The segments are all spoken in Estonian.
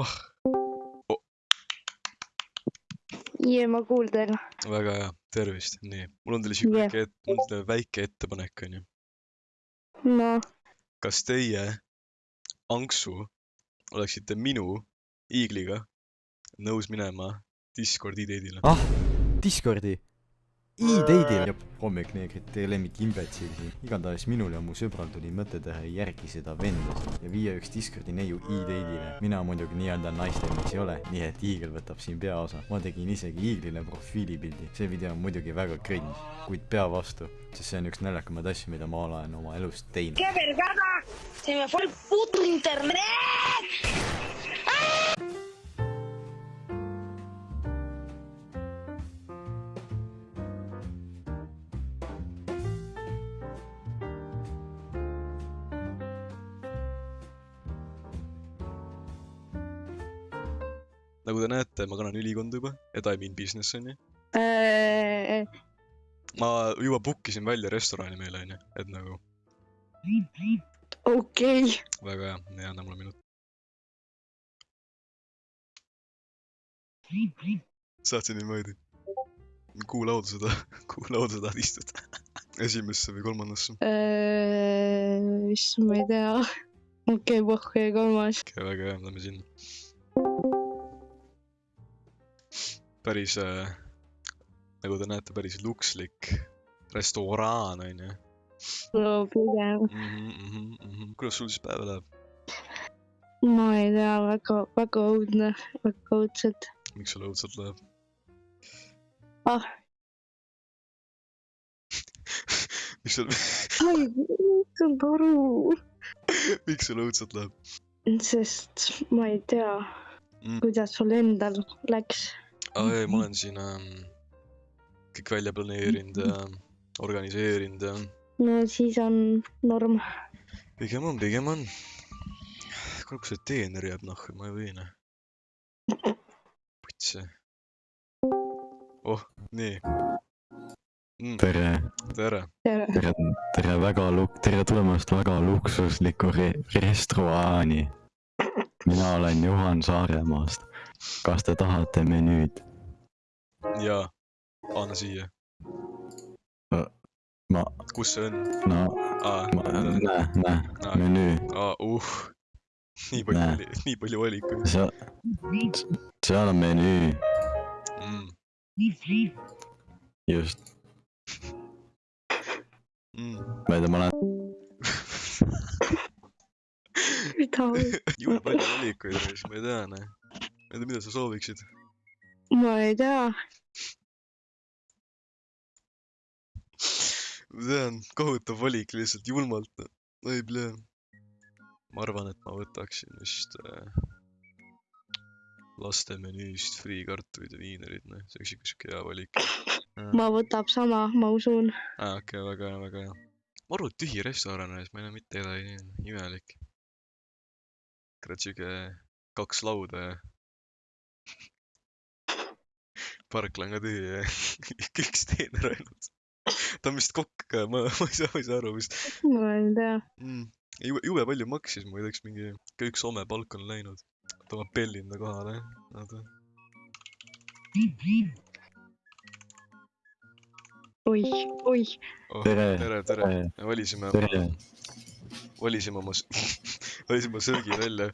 ah, jee, ma kuuldan. väga hea, tervist, nii, mul on teile siuke Jah. väike, mul on teile väike ettepanek, onju. no, kas teie, Anksu, oleksite minu, Iigliga nõus minema Discordi date'ile? ah, Discordi. E-date'il. hommik neegrid, teie lemmik imbetsil siin. igatahes minul ja mu sõbral tuli mõte teha järgi seda venda ja viia üks Discordi neiu E-date'ile. mina muidugi nii-öelda naistemmiks ei ole, nii et Iigel võtab siin peaosa. ma tegin isegi Iiglile profiilipildi. see video on muidugi väga cringe, kuid pea vastu, sest see on üks naljakamaid asju, mida ma olen oma elus teinud. ¡Qué vergada! Se me fue el puto internet. Nagu te näete, ma kannan ülikonda juba, et I mean business onju. äh, ma juba book isin välja restorani meile onju, et nagu okei, väga hea, anna mulle minut. saatsin niimoodi. kuhu lauda seda, kuhu lauda tahad istuda? esimesse või kolmandasse? Äh, issand, ma ei tea. okei, pohhu ja kolmas. okei, väga hea, lähme sinna. Päris äh,, nagu te näete, päris lukslik restoraan onju no pigem, mm. -hmm, mm -hmm. kuidas sul siis päev läheb? ma ei tea, väga, väga õudne, väga õudselt. miks sul õudselt läheb? ah, miks sul, ma ei saanud aru, miks sul õudselt läheb sest ma ei tea mm.? kuidas sul endal läks. Aa ei, ma olen siin ähm, kõik välja planeerinud ja organiseerinud ja no siis on norm. pigem on, pigem on. kuule, kus see teener jääb nahku, ma ei või noh. putsi. oh, nii mm,. tere, tere, tere. tere, tere väga luk-, tere tulemast väga luksuslikku re-, restoraani. mina olen Juhan Saaremaast. Kas te tahate menüüd? ja anna siia. ma, kus see on? no, ma, näe, näe, aa, menüü, aa, uh. nii palju oli, nii palju valikuid seal, seal on menüü, mm,. just, Mm. ma ei tea, ma olen, mida, jube palju valikuid ma ei tea, noh. Ma ei tea, mida sa sooviksid. ma ei tea. ma tean, kohutav valik lihtsalt julmalt. oi, plee. ma arvan, et ma võtaksin vist äh, laste menüüst friikartulid ja viinerid, noh, see oleks ikka siuke hea valik. ma võtab sama, ma usun. aa, okei, väga hea, väga hea. maru tühi restoran on, ma ei näe mitte kedagi, imelik. kurat, siuke kaks lauda ja parkla on ka tühi ja üks teener ainult. ta on vist kokk ka, ma, ma ei saa, ma ei saa aru vist ma ei tea. mm.. jube, palju maksis, ma ei tea, kas mingi, ka üks Soome palk on läinud. oota, ma pellin ta kohale, oota. oi, oi, oh, tere, tere, tere. tere, me valisime, tere, valisime oma, valisime söögi välja,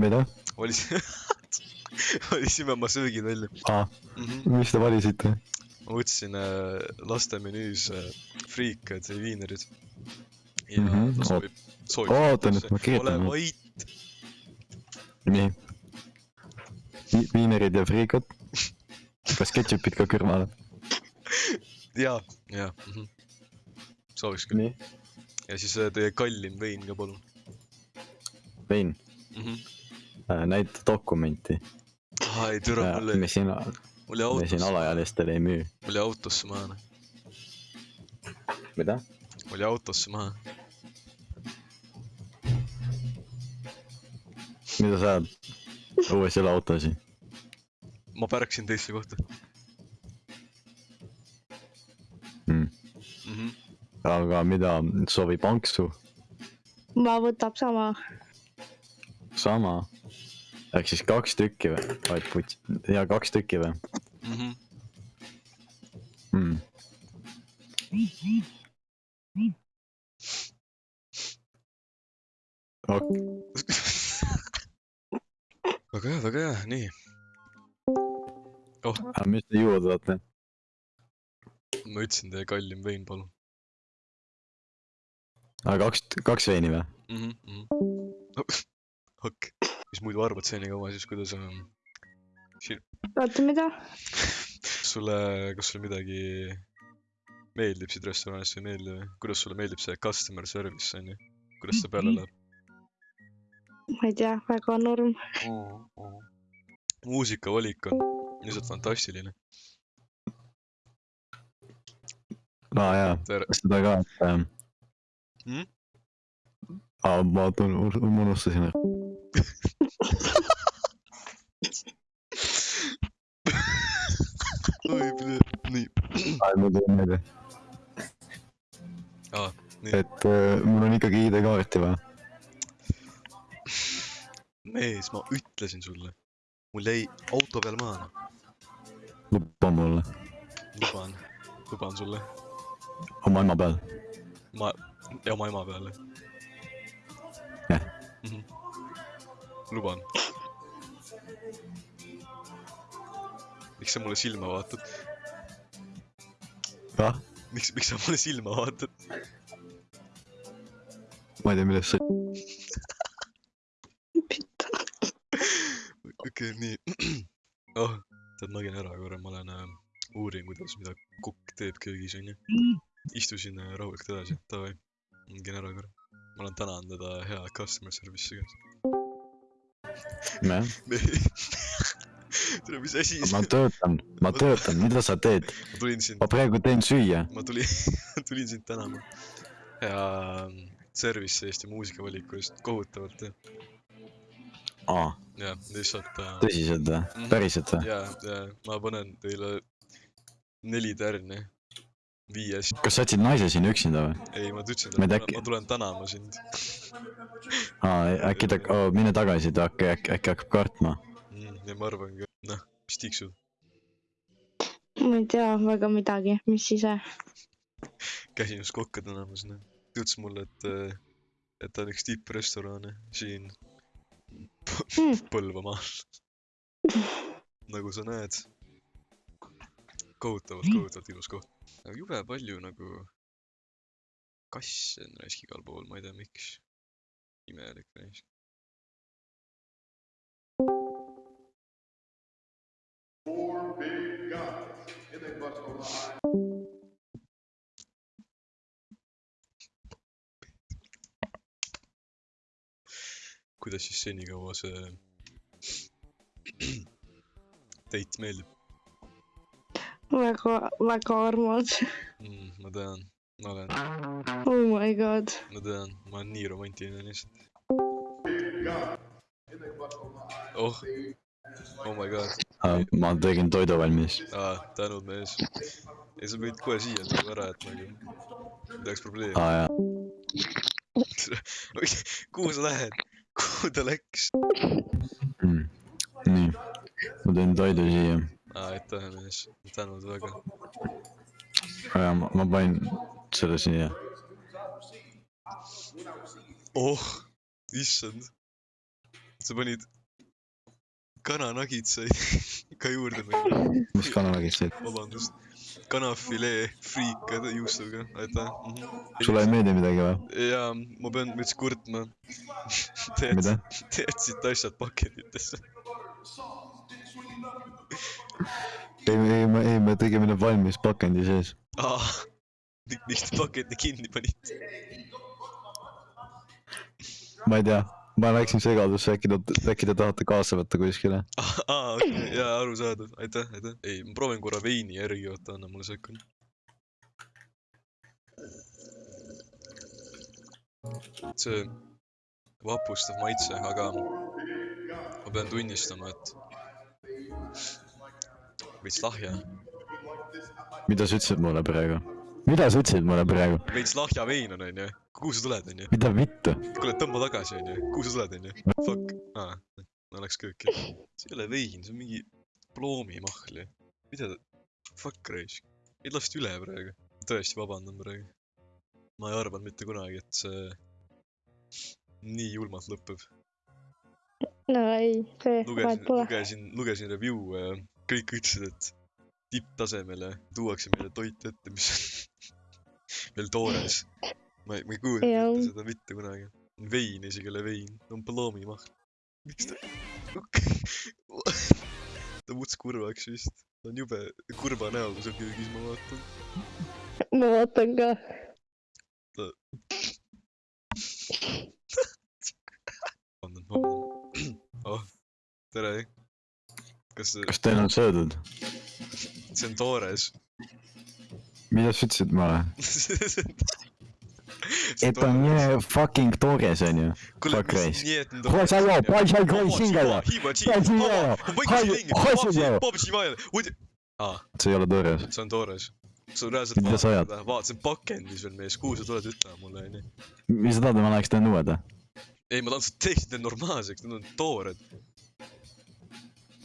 mida? valisime, valisime oma söögid välja aa, mm. -hmm. mis te valisite? ma võtsin äh, laste menüüs äh, friikad ja viinerid. ja mm Mhm, -hmm. ta soovib, soovib. oota nüüd, ma kirjutan ole vait, nii. viinerid ja friikad. kas ketšupit ka kõrvale? ja, ja mm. -hmm. sooviks küll. ja siis äh, teie kallim vein ka palun vein, mm. -hmm. näita dokumenti. Aa ei türa, mul jäi, me siin, me siin alaealistele ei müü. mul jäi autosse maha, mida? mul jäi autosse maha. mida sa ajad? õues ei ole autosid. ma pärkasin teisse kohta Mm. mm. -hmm. aga mida soovib Anksu? ma võtab sama. sama. Ehk siis kaks tükki või? vaid puts-, ja kaks tükki või mhmh. mm.? Ok, väga hea, väga hea, nii. aga mis te juua tahate? ma ütlesin teie kallim vein, palun aga kaks, kaks veini või? mm. -hmm. okei, mis muidu arvad senikaua siis, kuidas on? oota, mida? sulle, kas sulle midagi meeldib siit restoranist või ei meeldi või? kuidas sulle meeldib see customer service on ju? kuidas see peale läheb ma ei tea, väga norm. mm? muusikavalik on lihtsalt fantastiline. aa jaa, seda ka, et ähm, Hmm? aa, ma ma unustasin ära. oi, nii, mul tuli meelde. Aa, nii. et äh, mul on ikkagi ID-kaarti vaja. mees, ma ütlesin sulle, mul jäi auto peal maha, luba mulle, luban, luban sulle, oma ema peal. ma, ja oma ema peale Jah. mm. luban. miks sa mulle silma vaatad, ah, miks, miks sa mulle silma vaatad? ma ei tea, millest sa, okei okay,, nii. oh, tead, ma käin ära korra, ma lähen äh, uurin, kuidas, mida kukk teeb köögis, onju. istusin äh, rahulikult edasi, davai. käin ära korra. ma olen tänanud teda hea customer service'i käest. tere, mis asi ma töötan, ma töötan, mida sa teed? ma tulin sind ma, praegu teen süüa. ma tulin, tulin sind tänama. hea ähm, service Eesti muusikavaliku eest, kohutavalt jah. aa, jah, lihtsalt äh,. tõsiselt või? päriselt või? ja, ja ma panen teile neli tärni viies. kas sa jätsid naise siin üksinda või? ei, ma ütlesin, ma, äkki- ma tulen tänama sind aa, äkki ta oh,, mine tagasi, ta äkki, äkki, äkki hakkab kartma. mm,. ja ma arvangi, et noh, mis tiksud. ma ei tea väga midagi, mis ise. käisin just kokka tänamas, noh. ta ütles mulle, et, et ta on üks tipprestorane siin Mm. Põlvamaal. nagu sa näed. kohutavalt, kohutavalt ilus koht. Aga jube palju nagu kasse on raisk igal pool, ma ei tea, miks. imelik raisk. kuidas siis senikaua see date meeldib väga, väga armas. mm,? ma tean, ma olen, Oh my god. ma tean, ma olen nii romantiline lihtsalt. oh, oh my god ma tegin toidu valmis. ah,, tänud mees. ei, sa võid kohe siia nagu ära jätta nagu, ei oleks probleemi. aa jaa, kuhu sa lähed? kuhu ta läks? mm. nii, ma teen toidu siia. aa, aitäh mees, tänud väga. aga ma, ma panin selle siia. oh, issand. sa panid kananagitsaid ka juurde meile. mis kanalagist teed? vabandust. kanafilee friikad juustuga, aitäh mm. -hmm. sulle ei meeldi midagi või? jaa, ma pean veits kurtma. Te mida jätsite, te jätsite asjad pakenditesse. ei, ei, me, ei, me tegime need valmis pakendi sees. aa, miks te paketi kinni panite? ma ei tea, ma läksin segadusse, äkki te, äkki te tahate kaasa võtta kuskile? aa, okei, jaa, arusaadav, aitäh, aitäh. ei, ma proovin korra veini järgi, oota, anna mulle sekund. see vapustav maitse, aga ma pean tunnistama, et veits lahja, mida sa ütlesid mulle praegu? mida sa ütlesid mulle praegu? veits lahja vein on, onju. kuhu sa tuled, onju? mida vittu? kuule, tõmba tagasi, onju. kuhu sa tuled, onju? Fuck. aa, ma läks kööki. see ei ole vein, see on mingi ploomimahl ju. mida ta, fuck raisk. meid lasti üle praegu. tõesti vabandan praegu. ma ei arvanud mitte kunagi, et see nii julmalt lõpeb. no ei, see vahet lugesin, pole. lugesin, lugesin review'e ja kõik ütlesid, et tipptasemele tuuakse meile toit ette, mis on veel toores. ma ei, ma ei kujuta ette seda mitte kunagi. vein isegi ei ole vein, on ploomimahl. miks ta, ta muutus kurvaks vist. ta on jube kurva näoga seal köögis, ma vaatan. ma vaatan ka. vabandust, vabandust. oh, tere kas kas teil on söödud? see on toores. mida sa ütlesid mulle? et on nii fucking toores onju. Fuck race. see ei ole toores. see on toores sul reaalselt mida sa ajad? vaatasin pakendis veel mees, kuhu sa tuled ütlema mulle onju. mis sa tahad, et ma läheks teen uued või? ei, ma tahan, et sa teeksid need normaalseks, need on toored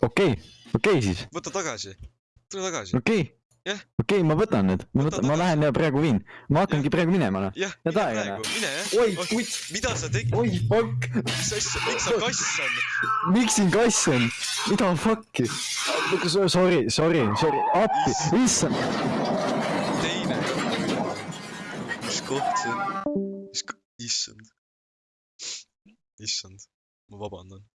okei, okei siis, võta tagasi, tule tagasi. okei Jah.. okei, ma võtan need, ma Võta võtan, ma lähen ja praegu viin. ma hakkangi praegu minema noh. jah, Ja mine praegu, mine jah. oi, kutt, mida sa tegid, oi fuck, mis asja, miks sa kass on? miks siin kass on? mida fuck'i? Sorry, sorry, sorry, appi, issand. teine. mis koht see on? mis, issand. issand, ma vabandan.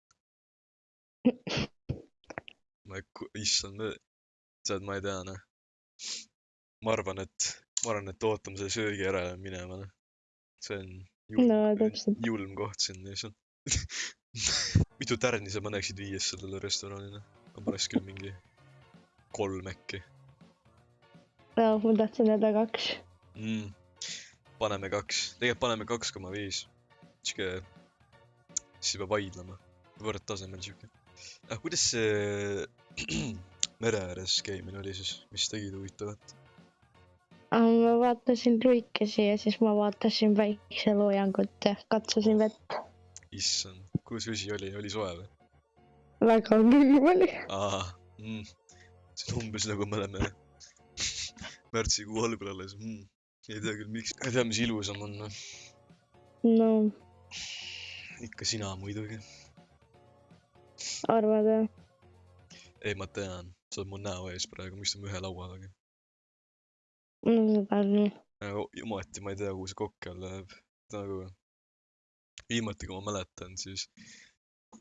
Ma ei, issand, tead, ma ei tea noh. ma arvan, et, ma arvan, et ootame selle söögi ära ja minema noh. see on julm No, julm koht siin lihtsalt. mitu tärni sa paneksid viies sellele restoranile? ma paneks küll mingi kolm äkki no ma tahtsin öelda kaks. mm.. paneme kaks, tegelikult paneme kaks koma viis. sihuke, siis juba vaidlema, võrdtasemel sihuke. ah, kuidas see mere ääres käimine oli siis, mis tegid huvitavat? ma vaatasin luikesi ja siis ma vaatasin päikseloojangut ja katsusin vett. issand, kuidas vesi oli, oli soe või? väga külm oli. aa mm., see on umbes nagu me oleme märtsikuu algul alles mm.. ei tea küll, miks, ei tea, mis ilusam on, no ikka sina muidugi. Arvad jah? ei, ma tean, sa oled mu näo ees praegu, me istume ühe laua taga. no seda küll. ometi ma ei tea, kuhu see kokk jälle läheb. nagu viimati, kui ma mäletan, siis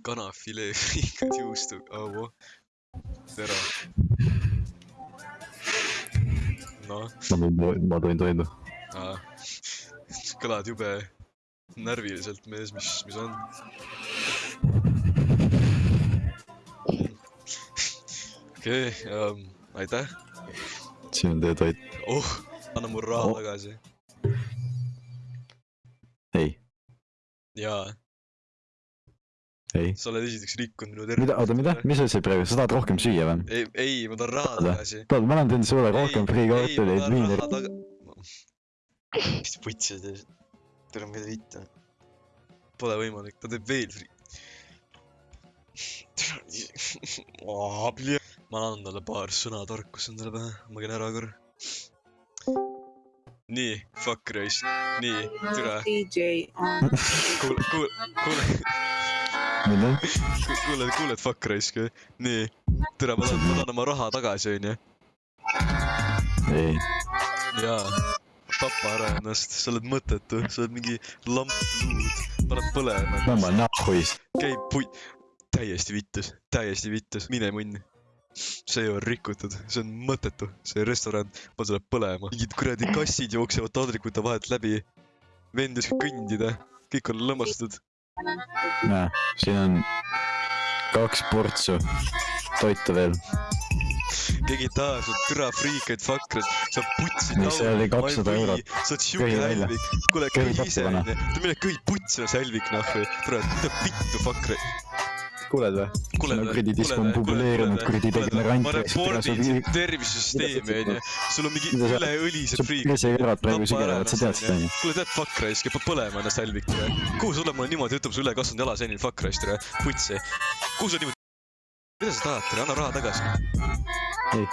kanafilee friikad juustu, au, tere. noh, ma toin toidu. kõlad jube närviliselt, mees, mis, mis on? Okei okay,, aitäh. siin on teie toit. oh, anna mu raha Oh. tagasi. ei, jaa, ei. sa oled esiteks rikkunud minu tervist. mida, oota, mida, mis sa ütlesid praegu, sa tahad rohkem süüa või? ei, ei, ma tahan raha tagasi. tahad, ma annan sulle rohkem friikartuleid, taga.... mis te võtsite? tere, mida viite? Pole võimalik, ta teeb veel fri-. ma annan talle paar sõna tarkust endale pähe, ma käin ära korra. nii, fuck raisk, nii, on kuule, kuule, kuule, mida? kuule, kuuled fuck raisk või? nii, tere, ma tahan, ma tahan oma raha tagasi, onju. ei, jaa, tapa ära ennast, sa oled mõttetu, sa oled mingi lamp luud, paned põlema tõmba ennast, nahhuis. käib pui-, täiesti vittus, täiesti vittus, mine munni. See on rikutud, see on mõttetu, see restoran, ma tuleb põlema, mingid kuradi kassid jooksevad taldrikute vahelt läbi. vend ei oska kõndida, kõik on lõmmastatud. näe, siin on kaks portsu toitu veel. sul türa friikaid fakreid, sa putsid Mis see oli, 200 eurot? sa oled siuke hälvik, kuule Köhi ise onju, tule mine köhi putsi, sa hälvik nahku, tule, mida vittu fakreid. Kuuled või? kuule Siin on kuradi disko on populeerunud kuradi degenerant ma reportin tervisesüsteemi onju, sul on mingi Mida sa- üleõlised sa friik. presse kõrvad praegu sügelevad, sa tead seda onju? kuule tead fuck raisk, peab põlema ennast hälvik kuhu sulle mulle niimoodi ütleb, su ülekasvanud jalaseenil fuck raisk tere, putsi. kuhu sa niimoodi, mida sa tahad, tere, anna raha tagasi. Ei.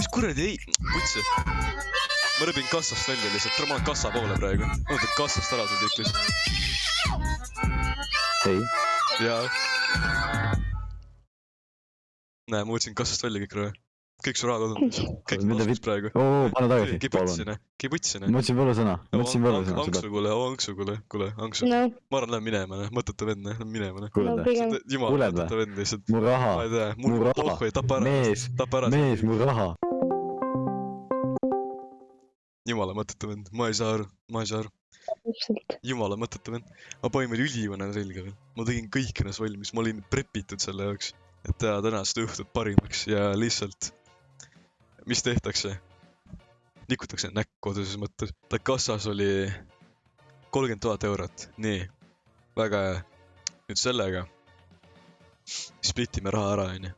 mis kuradi ei, kutse. ma rebin kassast välja lihtsalt, tere, ma olen kassa poole praegu. ma võtan kassast ära kõik lihtsalt. ei, jaa. näe, ma võtsin kassast välja kõik raha. kõik su raha lihtsalt. kõik Mida taskus praegu. oo, pane tagasi, kiputsi, palun. noh, kiputsi, ma noh. ütlesin võlu sõna, ma ütlesin võlu sõna, anksu, kuule, anksu, kuule, kuule, anksu. no, ma arvan, lähen minema, noh, mõttetu vend, noh, lähen minema, noh. jumal, mõttetu vend lihtsalt. mu raha ma, ei tea, mu raha. Mees., mees, mu raha. jumala mõttetu vend, ma ei saa aru, ma ei saa aru. Jumala mõttetu vend. ma panin veel ülivõne selga veel. ma tegin kõik ennast valmis, ma olin prepitud selle jaoks, et teha tänast õhtut parimaks ja lihtsalt, mis tehtakse? nikutakse näkku otseses mõttes. ta kassas oli kolmkümmend tuhat eurot, nii, väga hea. nüüd sellega splitime raha ära, onju.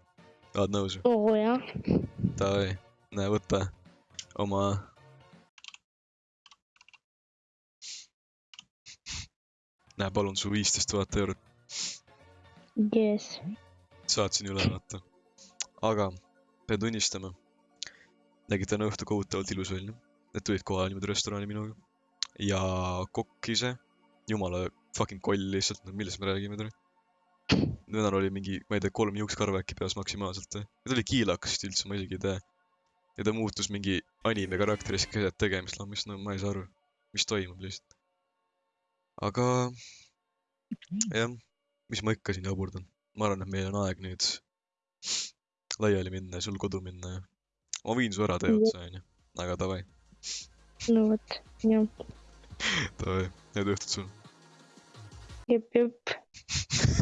oled nõus oo jah, Davai, näe võta oma. näe, palun su viisteist tuhat eurot, jess. saatsin üle vaata. aga pean tunnistama, nägi täna õhtu kohutavalt ilus välja. Need tulid kohale niimoodi restorani minuga ja kokk ise, jumala fucking koll lihtsalt, no millest me räägime täna. venel oli mingi, ma ei tea, kolm juukskarva äkki peas maksimaalselt või? ta oli kiilakas vist üldse, ma isegi ei tea. ja ta muutus mingi anime karakteriks keset tegemist lammist, no ma ei saa aru, mis toimub lihtsalt. Aga jah, mis ma ikka siin jaburdan, ma arvan, et meil on aeg nüüd laiali minna ja sul kodu minna ja ma viin su ära tee otsa onju, aga davai, no vot, jah, davai, head õhtut sulle. jep, jep.